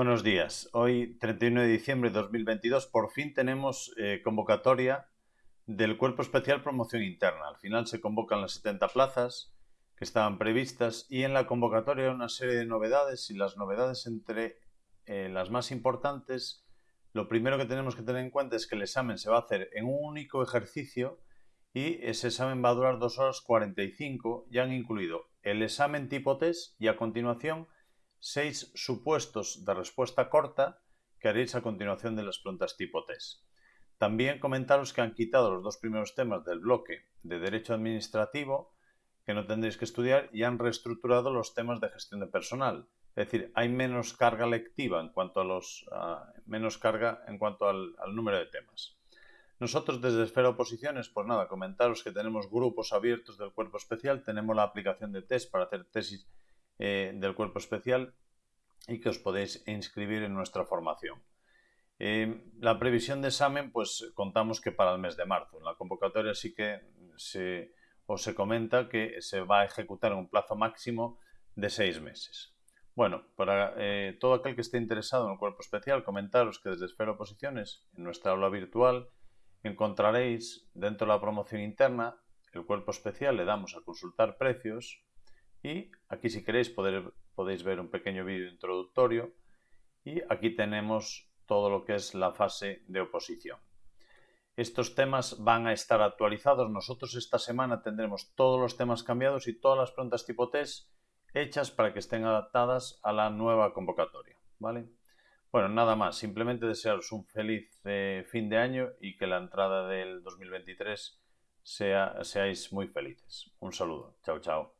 Buenos días. Hoy, 31 de diciembre de 2022, por fin tenemos eh, convocatoria del Cuerpo Especial Promoción Interna. Al final se convocan las 70 plazas que estaban previstas y en la convocatoria una serie de novedades y las novedades entre eh, las más importantes, lo primero que tenemos que tener en cuenta es que el examen se va a hacer en un único ejercicio y ese examen va a durar 2 horas 45 y han incluido el examen tipo test y a continuación seis supuestos de respuesta corta que haréis a continuación de las preguntas tipo test. También comentaros que han quitado los dos primeros temas del bloque de Derecho Administrativo, que no tendréis que estudiar, y han reestructurado los temas de gestión de personal. Es decir, hay menos carga lectiva en cuanto a los menos carga en cuanto al, al, número de temas. Nosotros desde Esfera Oposiciones, pues nada, comentaros que tenemos grupos abiertos del cuerpo especial, tenemos la aplicación de test para hacer tesis eh, del cuerpo especial y que os podéis inscribir en nuestra formación. Eh, la previsión de examen, pues contamos que para el mes de marzo. En la convocatoria sí que se, os se comenta que se va a ejecutar en un plazo máximo de seis meses. Bueno, para eh, todo aquel que esté interesado en el cuerpo especial, comentaros que desde Esfera Oposiciones, en nuestra aula virtual, encontraréis dentro de la promoción interna el cuerpo especial, le damos a consultar precios, y aquí si queréis podéis ver un pequeño vídeo introductorio y aquí tenemos todo lo que es la fase de oposición. Estos temas van a estar actualizados. Nosotros esta semana tendremos todos los temas cambiados y todas las preguntas tipo test hechas para que estén adaptadas a la nueva convocatoria. ¿vale? Bueno, nada más. Simplemente desearos un feliz eh, fin de año y que la entrada del 2023 sea, seáis muy felices. Un saludo. Chao, chao.